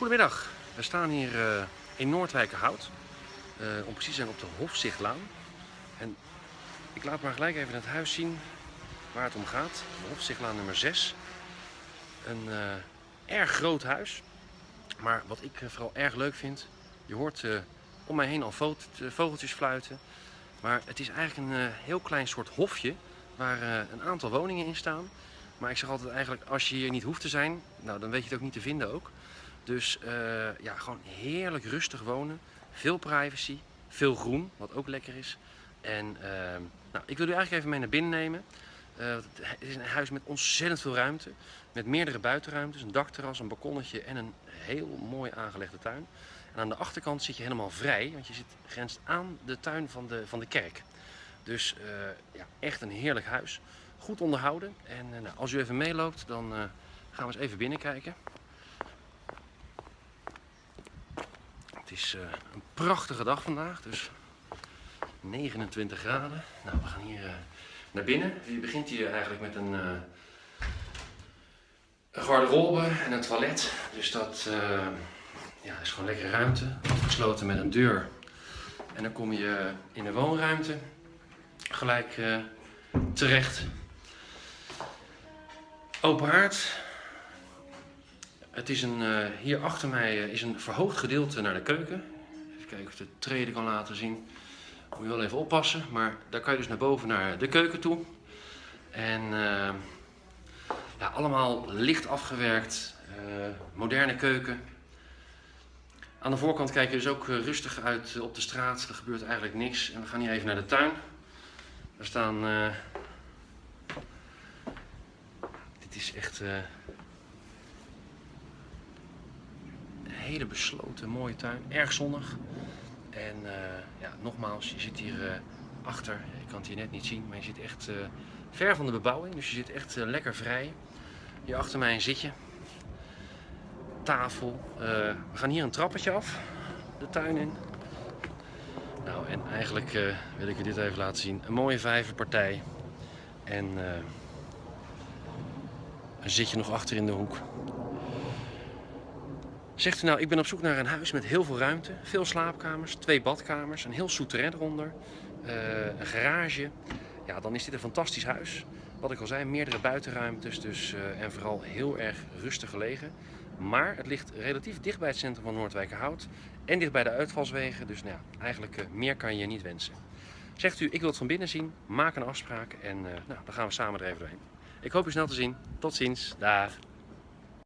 Goedemiddag, we staan hier uh, in Noordwijkerhout, uh, om precies te zijn op de Hofzichtlaan. En ik laat maar gelijk even het huis zien waar het om gaat. De Hofzichtlaan nummer 6. Een uh, erg groot huis, maar wat ik vooral erg leuk vind, je hoort om mij heen al vogeltjes fluiten. Maar het is eigenlijk een heel klein soort hofje waar een aantal woningen in staan. Maar ik zeg altijd eigenlijk, als je hier niet hoeft te zijn, nou, dan weet je het ook niet te vinden ook. Dus uh, ja, gewoon heerlijk rustig wonen. Veel privacy, veel groen, wat ook lekker is. En uh, nou, ik wil u eigenlijk even mee naar binnen nemen. Uh, het is een huis met ontzettend veel ruimte. Met meerdere buitenruimtes, een dakterras, een balkonnetje en een heel mooi aangelegde tuin. En aan de achterkant zit je helemaal vrij, want je zit grenst aan de tuin van de, van de kerk. Dus ja, echt een heerlijk huis. Goed onderhouden. En nou, als u even meeloopt, dan gaan we eens even binnenkijken. Het is uh, een prachtige dag vandaag, dus 29 graden. Nou, we gaan hier uh, naar binnen. Je begint hier eigenlijk met een, uh, een garderobe en een toilet. Dus dat ja, is gewoon lekker ruimte. Afgesloten met een deur. En dan kom je in de woonruimte gelijk terecht. Open haard, het is een, uh, hier achter mij uh, is een verhoogd gedeelte naar de keuken. Even kijken of ik de treden kan laten zien. Moet je wel even oppassen, maar daar kan je dus naar boven naar de keuken toe. En uh, ja, allemaal licht afgewerkt, moderne keuken. Aan de voorkant kijk je dus ook rustig uit op de straat. Er gebeurt eigenlijk niks. En we gaan hier even naar de tuin. Daar staan... dit is echt hele besloten mooie tuin. Erg zonnig. En uh, ja, nogmaals, je zit hier uh, achter. Je kan het hier net niet zien, maar je zit echt uh, ver van de bebouwing. Dus je zit echt lekker vrij. Hier achter mij een zitje. Tafel. we gaan hier een trappetje af. De tuin in. Nou, en eigenlijk wil ik je dit even laten zien. Een mooie vijverpartij. En een zitje nog achter in de hoek. Zegt u nou, ik ben op zoek naar een huis met heel veel ruimte, veel slaapkamers, twee badkamers, een heel souterrain eronder, uh, een garage. Ja, dan is dit een fantastisch huis. Wat ik al zei, meerdere buitenruimtes dus, uh, en vooral heel erg rustig gelegen. Maar het ligt relatief dicht bij het centrum van Noordwijkerhout en dicht bij de uitvalswegen. Dus nou ja, eigenlijk uh, meer kan je niet wensen. Zegt u, ik wil het van binnen zien, maak een afspraak en nou, dan gaan we samen er even doorheen. Ik hoop u snel te zien. Tot ziens. Dag.